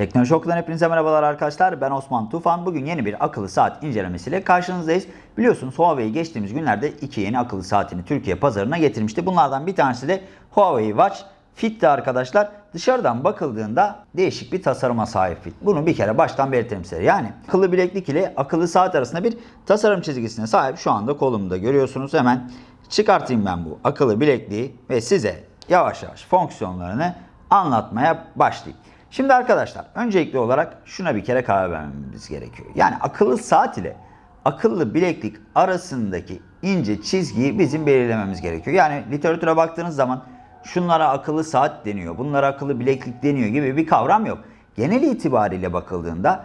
Teknoloji Okulu'dan hepinize merhabalar arkadaşlar. Ben Osman Tufan. Bugün yeni bir akıllı saat incelemesiyle karşınızdayız. Biliyorsunuz Huawei geçtiğimiz günlerde iki yeni akıllı saatini Türkiye pazarına getirmişti. Bunlardan bir tanesi de Huawei Watch Fit'ti arkadaşlar. Dışarıdan bakıldığında değişik bir tasarıma sahip Fit. Bunu bir kere baştan belirtelim size. Yani akıllı bileklik ile akıllı saat arasında bir tasarım çizgisine sahip. Şu anda kolumda görüyorsunuz. Hemen çıkartayım ben bu akıllı bilekliği ve size yavaş yavaş fonksiyonlarını anlatmaya başlayayım. Şimdi arkadaşlar öncelikli olarak şuna bir kere karar vermemiz gerekiyor. Yani akıllı saat ile akıllı bileklik arasındaki ince çizgiyi bizim belirlememiz gerekiyor. Yani literatüre baktığınız zaman şunlara akıllı saat deniyor, bunlara akıllı bileklik deniyor gibi bir kavram yok. Genel itibariyle bakıldığında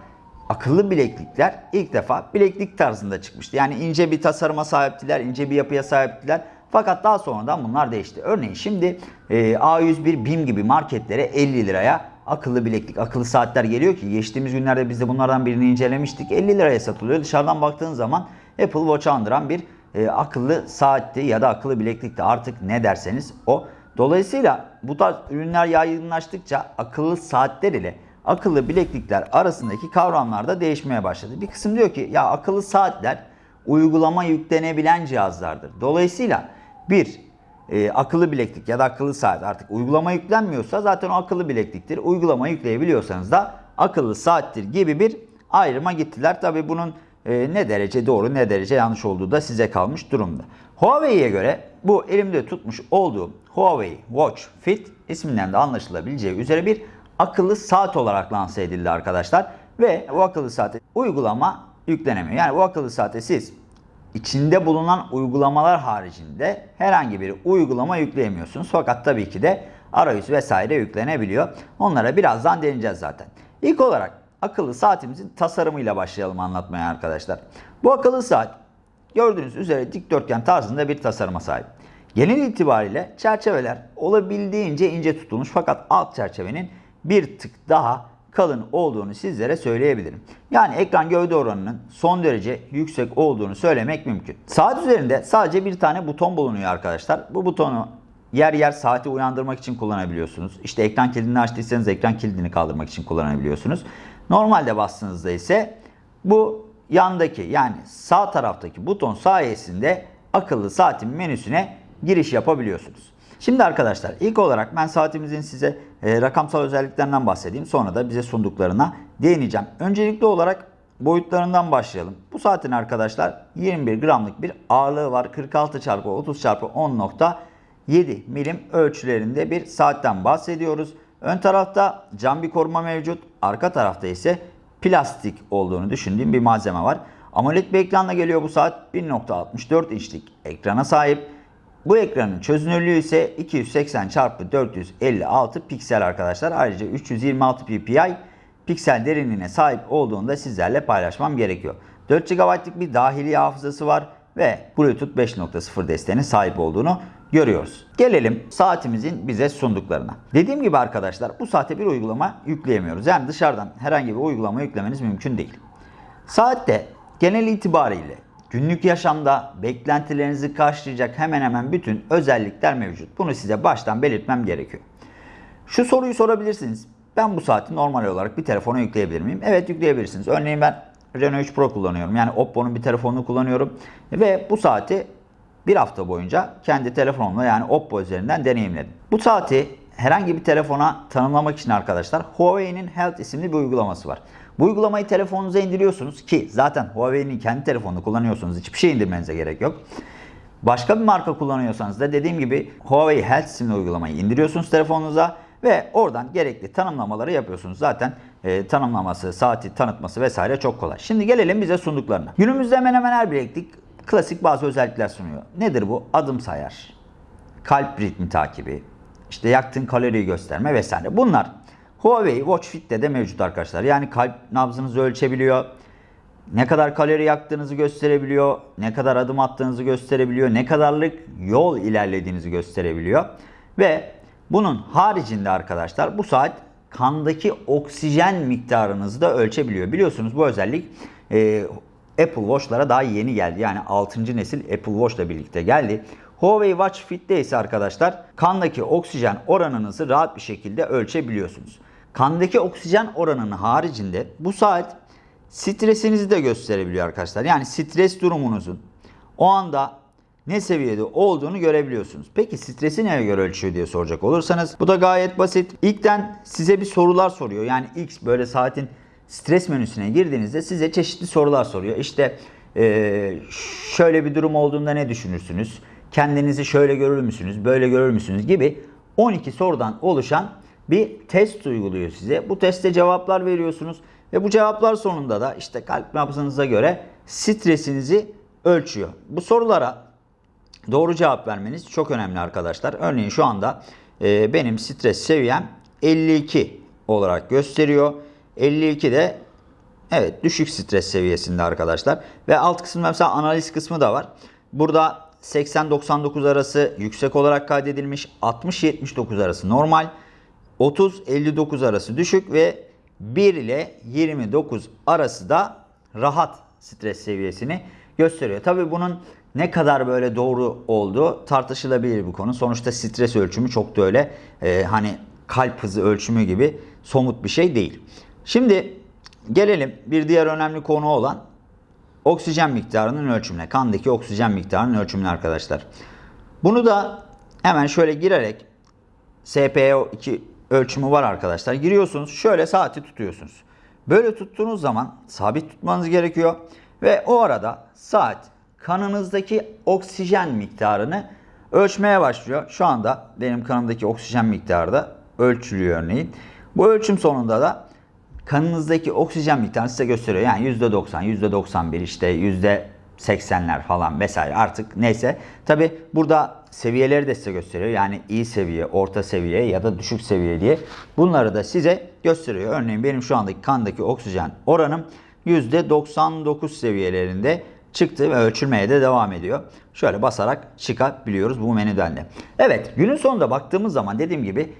akıllı bileklikler ilk defa bileklik tarzında çıkmıştı. Yani ince bir tasarıma sahiptiler, ince bir yapıya sahiptiler. Fakat daha sonradan bunlar değişti. Örneğin şimdi e, A101 BİM gibi marketlere 50 liraya akıllı bileklik, akıllı saatler geliyor ki geçtiğimiz günlerde biz de bunlardan birini incelemiştik. 50 liraya satılıyor. Dışarıdan baktığın zaman Apple Watch'ı andıran bir e, akıllı saatti ya da akıllı bileklikti. Artık ne derseniz o. Dolayısıyla bu tarz ürünler yaygınlaştıkça akıllı saatler ile akıllı bileklikler arasındaki kavramlar da değişmeye başladı. Bir kısım diyor ki ya akıllı saatler uygulama yüklenebilen cihazlardır. Dolayısıyla bir e, akıllı bileklik ya da akıllı saat artık uygulama yüklenmiyorsa zaten o akıllı bilekliktir. Uygulama yükleyebiliyorsanız da akıllı saattir gibi bir ayrıma gittiler. Tabi bunun e, ne derece doğru ne derece yanlış olduğu da size kalmış durumda. Huawei'ye göre bu elimde tutmuş olduğum Huawei Watch Fit isminden de anlaşılabileceği üzere bir akıllı saat olarak lanse edildi arkadaşlar. Ve bu akıllı saate uygulama yüklenemiyor. Yani bu akıllı saate siz içinde bulunan uygulamalar haricinde herhangi bir uygulama yükleyemiyorsunuz. Fakat tabii ki de arayüz vesaire yüklenebiliyor. Onlara birazdan değineceğiz zaten. İlk olarak akıllı saatimizin tasarımıyla başlayalım anlatmaya arkadaşlar. Bu akıllı saat gördüğünüz üzere dikdörtgen tarzında bir tasarıma sahip. Genel itibariyle çerçeveler olabildiğince ince tutulmuş fakat alt çerçevenin bir tık daha kalın olduğunu sizlere söyleyebilirim. Yani ekran gövde oranının son derece yüksek olduğunu söylemek mümkün. Saat üzerinde sadece bir tane buton bulunuyor arkadaşlar. Bu butonu yer yer saati uyandırmak için kullanabiliyorsunuz. İşte ekran kilidini açtıysanız ekran kilidini kaldırmak için kullanabiliyorsunuz. Normalde bastığınızda ise bu yandaki yani sağ taraftaki buton sayesinde akıllı saatin menüsüne giriş yapabiliyorsunuz. Şimdi arkadaşlar ilk olarak ben saatimizin size e, rakamsal özelliklerinden bahsedeyim. Sonra da bize sunduklarına değineceğim. Öncelikli olarak boyutlarından başlayalım. Bu saatin arkadaşlar 21 gramlık bir ağırlığı var. 46 çarpı 30 çarpı 10.7 milim ölçülerinde bir saatten bahsediyoruz. Ön tarafta cam bir koruma mevcut. Arka tarafta ise plastik olduğunu düşündüğüm bir malzeme var. AMOLED bir ekranla geliyor bu saat. 1.64 inçlik ekrana sahip. Bu ekranın çözünürlüğü ise 280 x 456 piksel arkadaşlar. Ayrıca 326 ppi piksel derinliğine sahip olduğunu da sizlerle paylaşmam gerekiyor. 4 GB'lık bir dahili hafızası var ve Bluetooth 5.0 desteğine sahip olduğunu görüyoruz. Gelelim saatimizin bize sunduklarına. Dediğim gibi arkadaşlar bu saate bir uygulama yükleyemiyoruz. Yani dışarıdan herhangi bir uygulama yüklemeniz mümkün değil. Saatte genel itibariyle Günlük yaşamda beklentilerinizi karşılayacak hemen hemen bütün özellikler mevcut. Bunu size baştan belirtmem gerekiyor. Şu soruyu sorabilirsiniz. Ben bu saati normal olarak bir telefona yükleyebilir miyim? Evet yükleyebilirsiniz. Örneğin ben Reno 3 Pro kullanıyorum. Yani Oppo'nun bir telefonunu kullanıyorum. Ve bu saati bir hafta boyunca kendi telefonumla yani Oppo üzerinden deneyimledim. Bu saati herhangi bir telefona tanımlamak için arkadaşlar Huawei'nin Health isimli bir uygulaması var. Bu uygulamayı telefonunuza indiriyorsunuz ki zaten Huawei'nin kendi telefonunu kullanıyorsunuz. Hiçbir şey indirmenize gerek yok. Başka bir marka kullanıyorsanız da dediğim gibi Huawei Health isimli uygulamayı indiriyorsunuz telefonunuza ve oradan gerekli tanımlamaları yapıyorsunuz. Zaten e, tanımlaması, saati tanıtması vesaire çok kolay. Şimdi gelelim bize sunduklarına. Günümüzde hemen hemen her bileklik klasik bazı özellikler sunuyor. Nedir bu? Adım sayar, kalp ritmi takibi, işte yaktığın kaloriyi gösterme vesaire. Bunlar Huawei Watch Fit'te de mevcut arkadaşlar. Yani kalp nabzınızı ölçebiliyor. Ne kadar kalori yaktığınızı gösterebiliyor. Ne kadar adım attığınızı gösterebiliyor. Ne kadarlık yol ilerlediğinizi gösterebiliyor. Ve bunun haricinde arkadaşlar bu saat kandaki oksijen miktarınızı da ölçebiliyor. Biliyorsunuz bu özellik e, Apple Watch'lara daha yeni geldi. Yani 6. nesil Apple Watch ile birlikte geldi. Huawei Watch Fit'te ise arkadaşlar kandaki oksijen oranınızı rahat bir şekilde ölçebiliyorsunuz. Kandaki oksijen oranının haricinde bu saat stresinizi de gösterebiliyor arkadaşlar. Yani stres durumunuzun o anda ne seviyede olduğunu görebiliyorsunuz. Peki stresi neye göre ölçüyor diye soracak olursanız bu da gayet basit. İlkten size bir sorular soruyor. Yani ilk böyle saatin stres menüsüne girdiğinizde size çeşitli sorular soruyor. İşte eee, şöyle bir durum olduğunda ne düşünürsünüz? Kendinizi şöyle görür müsünüz? Böyle görür müsünüz? Gibi 12 sorudan oluşan bir test uyguluyor size. Bu teste cevaplar veriyorsunuz ve bu cevaplar sonunda da işte kalp nabzınıza göre stresinizi ölçüyor. Bu sorulara doğru cevap vermeniz çok önemli arkadaşlar. Örneğin şu anda e, benim stres seviyem 52 olarak gösteriyor. 52 de evet düşük stres seviyesinde arkadaşlar. Ve alt kısmında mesela analiz kısmı da var. Burada 80-99 arası yüksek olarak kaydedilmiş. 60-79 arası normal. 30-59 arası düşük ve 1 ile 29 arası da rahat stres seviyesini gösteriyor. Tabii bunun ne kadar böyle doğru olduğu tartışılabilir bu konu. Sonuçta stres ölçümü çok da öyle e, hani kalp hızı ölçümü gibi somut bir şey değil. Şimdi gelelim bir diğer önemli konu olan oksijen miktarının ölçümüne. Kandaki oksijen miktarının ölçümüne arkadaşlar. Bunu da hemen şöyle girerek SPO2 ölçümü var arkadaşlar. Giriyorsunuz şöyle saati tutuyorsunuz. Böyle tuttuğunuz zaman sabit tutmanız gerekiyor. Ve o arada saat kanınızdaki oksijen miktarını ölçmeye başlıyor. Şu anda benim kanımdaki oksijen miktarı da ölçülüyor örneğin. Bu ölçüm sonunda da kanınızdaki oksijen miktarını size gösteriyor. Yani %90, %91 işte %80'ler falan vesaire artık neyse. Tabi burada seviyeleri de size gösteriyor. Yani iyi seviye, orta seviye ya da düşük seviye diye. Bunları da size gösteriyor. Örneğin benim şu andaki kandaki oksijen oranım %99 seviyelerinde çıktı ve ölçülmeye de devam ediyor. Şöyle basarak çıkabiliyoruz bu menüden de. Evet günün sonunda baktığımız zaman dediğim gibi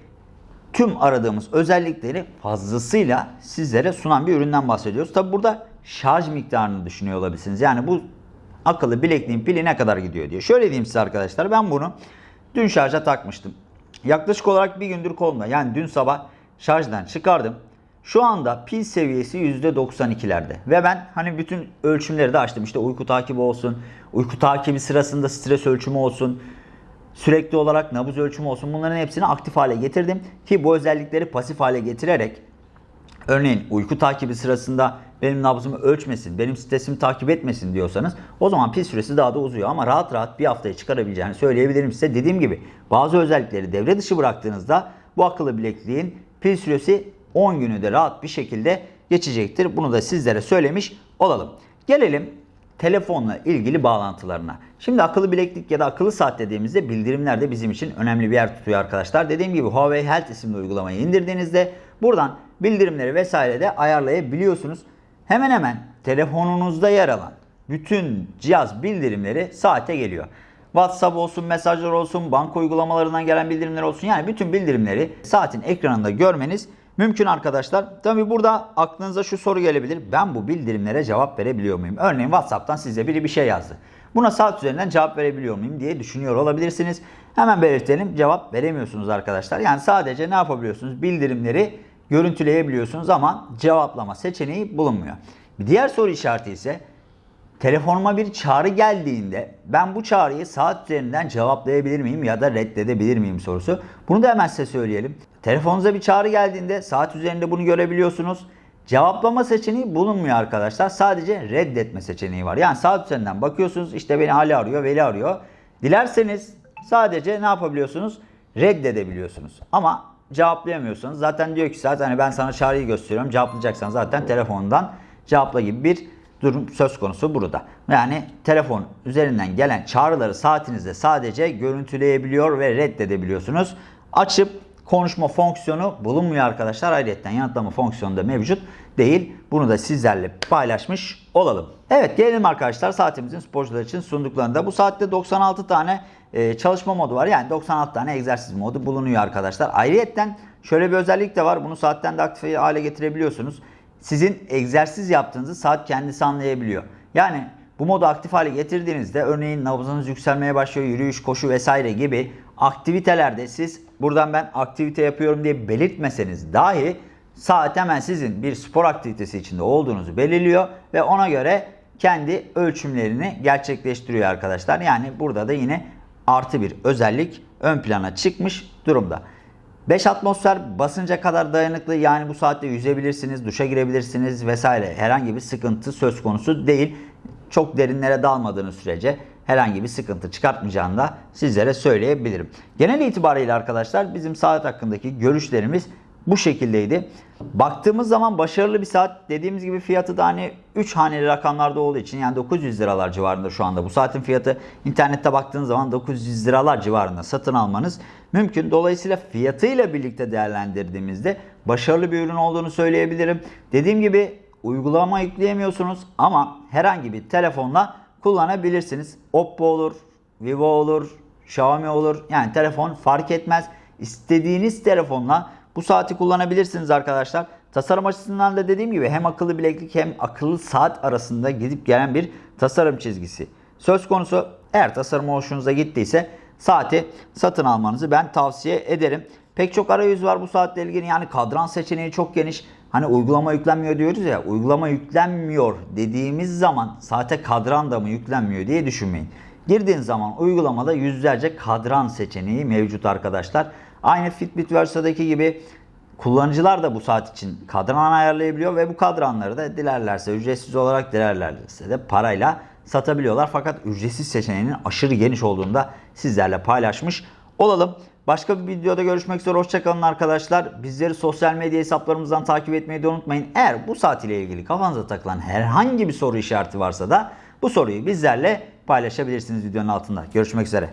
tüm aradığımız özellikleri fazlasıyla sizlere sunan bir üründen bahsediyoruz. Tabi burada şarj miktarını düşünüyor olabilirsiniz. Yani bu akıllı bilekliğin pili ne kadar gidiyor diye. Şöyle diyeyim size arkadaşlar ben bunu dün şarja takmıştım. Yaklaşık olarak bir gündür kolumda. Yani dün sabah şarjdan çıkardım. Şu anda pil seviyesi %92'lerde. Ve ben hani bütün ölçümleri de açtım. İşte uyku takibi olsun, uyku takibi sırasında stres ölçümü olsun, sürekli olarak nabız ölçümü olsun. Bunların hepsini aktif hale getirdim. Ki bu özellikleri pasif hale getirerek örneğin uyku takibi sırasında benim nabzımı ölçmesin, benim stresimi takip etmesin diyorsanız o zaman pil süresi daha da uzuyor. Ama rahat rahat bir haftaya çıkarabileceğini söyleyebilirim size. Dediğim gibi bazı özellikleri devre dışı bıraktığınızda bu akıllı bilekliğin pil süresi 10 günü de rahat bir şekilde geçecektir. Bunu da sizlere söylemiş olalım. Gelelim telefonla ilgili bağlantılarına. Şimdi akıllı bileklik ya da akıllı saat dediğimizde bildirimler de bizim için önemli bir yer tutuyor arkadaşlar. Dediğim gibi Huawei Health isimli uygulamayı indirdiğinizde buradan bildirimleri vesaire de ayarlayabiliyorsunuz. Hemen hemen telefonunuzda yer alan bütün cihaz bildirimleri saate geliyor. WhatsApp olsun, mesajlar olsun, banka uygulamalarından gelen bildirimler olsun. Yani bütün bildirimleri saatin ekranında görmeniz mümkün arkadaşlar. Tabi burada aklınıza şu soru gelebilir. Ben bu bildirimlere cevap verebiliyor muyum? Örneğin WhatsApp'tan size biri bir şey yazdı. Buna saat üzerinden cevap verebiliyor muyum diye düşünüyor olabilirsiniz. Hemen belirtelim cevap veremiyorsunuz arkadaşlar. Yani sadece ne yapabiliyorsunuz? Bildirimleri görüntüleyebiliyorsunuz ama cevaplama seçeneği bulunmuyor. Bir diğer soru işareti ise telefonuma bir çağrı geldiğinde ben bu çağrıyı saat üzerinden cevaplayabilir miyim ya da reddedebilir miyim sorusu. Bunu da hemen size söyleyelim. Telefonunuza bir çağrı geldiğinde saat üzerinde bunu görebiliyorsunuz. Cevaplama seçeneği bulunmuyor arkadaşlar. Sadece reddetme seçeneği var. Yani saat üzerinden bakıyorsunuz işte beni Ali arıyor, Veli arıyor. Dilerseniz sadece ne yapabiliyorsunuz? Reddedebiliyorsunuz. Ama cevaplayamıyorsanız zaten diyor ki zaten hani ben sana çağrıyı gösteriyorum. Cevaplayacaksan zaten telefondan cevapla gibi bir durum söz konusu burada. Yani telefon üzerinden gelen çağrıları saatinizde sadece görüntüleyebiliyor ve reddedebiliyorsunuz. Açıp konuşma fonksiyonu bulunmuyor arkadaşlar. Ayrıca yanıtlama fonksiyonu da mevcut değil. Bunu da sizlerle paylaşmış olalım. Evet gelelim arkadaşlar saatimizin sporcular için sunduklarında. Bu saatte 96 tane e, çalışma modu var. Yani 96 tane egzersiz modu bulunuyor arkadaşlar. Ayrıca şöyle bir özellik de var. Bunu saatten de aktif hale getirebiliyorsunuz. Sizin egzersiz yaptığınızı saat kendisi anlayabiliyor. Yani bu modu aktif hale getirdiğinizde örneğin nabzınız yükselmeye başlıyor, yürüyüş, koşu vesaire gibi aktivitelerde siz buradan ben aktivite yapıyorum diye belirtmeseniz dahi Saat hemen sizin bir spor aktivitesi içinde olduğunuzu belirliyor ve ona göre kendi ölçümlerini gerçekleştiriyor arkadaşlar. Yani burada da yine artı bir özellik ön plana çıkmış durumda. 5 atmosfer basınca kadar dayanıklı yani bu saatte yüzebilirsiniz, duşa girebilirsiniz vesaire herhangi bir sıkıntı söz konusu değil. Çok derinlere dalmadığınız sürece herhangi bir sıkıntı çıkartmayacağını da sizlere söyleyebilirim. Genel itibariyle arkadaşlar bizim saat hakkındaki görüşlerimiz bu şekildeydi. Baktığımız zaman başarılı bir saat. Dediğimiz gibi fiyatı da hani 3 haneli rakamlarda olduğu için yani 900 liralar civarında şu anda. Bu saatin fiyatı internette baktığınız zaman 900 liralar civarında satın almanız mümkün. Dolayısıyla fiyatıyla birlikte değerlendirdiğimizde başarılı bir ürün olduğunu söyleyebilirim. Dediğim gibi uygulama yükleyemiyorsunuz ama herhangi bir telefonla kullanabilirsiniz. Oppo olur, Vivo olur, Xiaomi olur. Yani telefon fark etmez. İstediğiniz telefonla bu saati kullanabilirsiniz arkadaşlar. Tasarım açısından da dediğim gibi hem akıllı bileklik hem akıllı saat arasında gidip gelen bir tasarım çizgisi. Söz konusu eğer tasarım hoşunuza gittiyse saati satın almanızı ben tavsiye ederim. Pek çok arayüz var bu saatle ilgili yani kadran seçeneği çok geniş. Hani uygulama yüklenmiyor diyoruz ya uygulama yüklenmiyor dediğimiz zaman saate kadran da mı yüklenmiyor diye düşünmeyin. Girdiğin zaman uygulamada yüzlerce kadran seçeneği mevcut arkadaşlar. Aynı Fitbit Versa'daki gibi kullanıcılar da bu saat için kadran ayarlayabiliyor ve bu kadranları da dilerlerse ücretsiz olarak dilerlerse de parayla satabiliyorlar. Fakat ücretsiz seçeneğinin aşırı geniş olduğunu da sizlerle paylaşmış olalım. Başka bir videoda görüşmek üzere. Hoşçakalın arkadaşlar. Bizleri sosyal medya hesaplarımızdan takip etmeyi de unutmayın. Eğer bu saat ile ilgili kafanıza takılan herhangi bir soru işareti varsa da bu soruyu bizlerle paylaşabilirsiniz videonun altında. Görüşmek üzere.